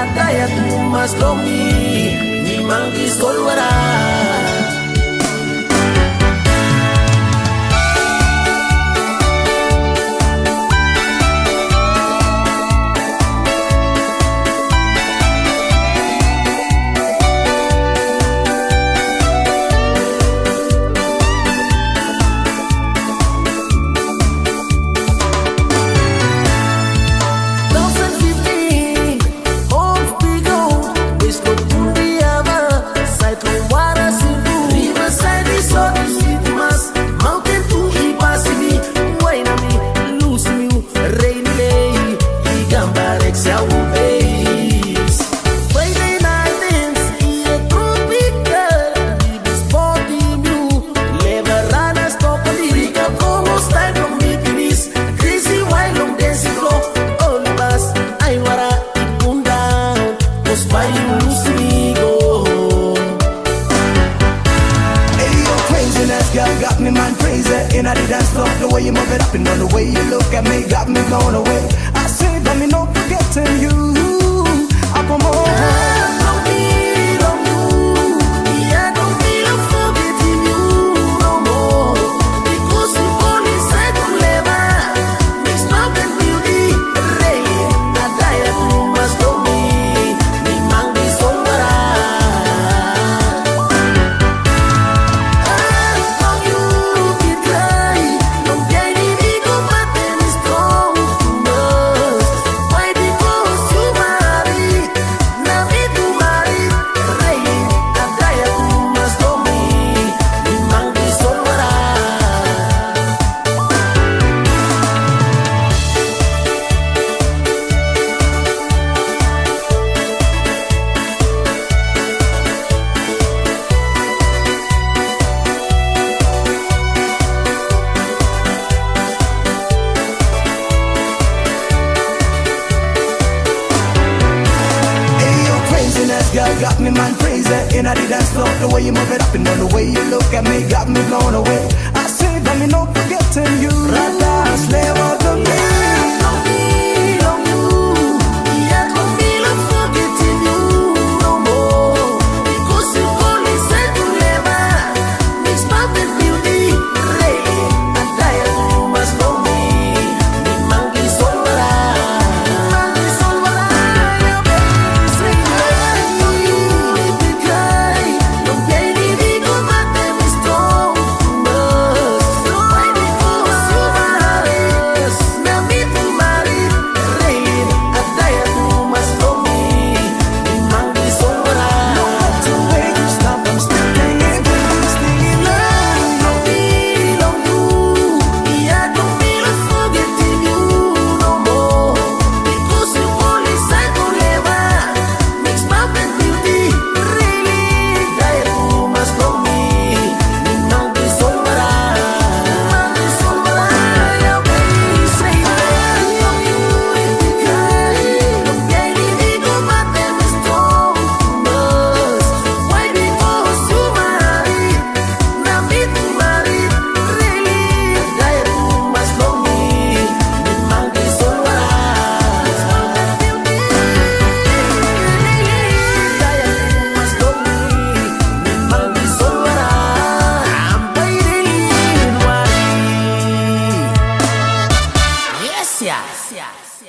Ataya tu mas komi, ni mangi solwara. why you lose me, go Hey, yo, craziness, girl, got me man crazy. In dance floor, the way you move it up And the way you look at me, got me going away. I say that me not forgetting you. I on. my Girl, got me man crazy. In a dance floor The way you move it up and all the way you look at me Got me blown away. I say that me no forgetting Yes.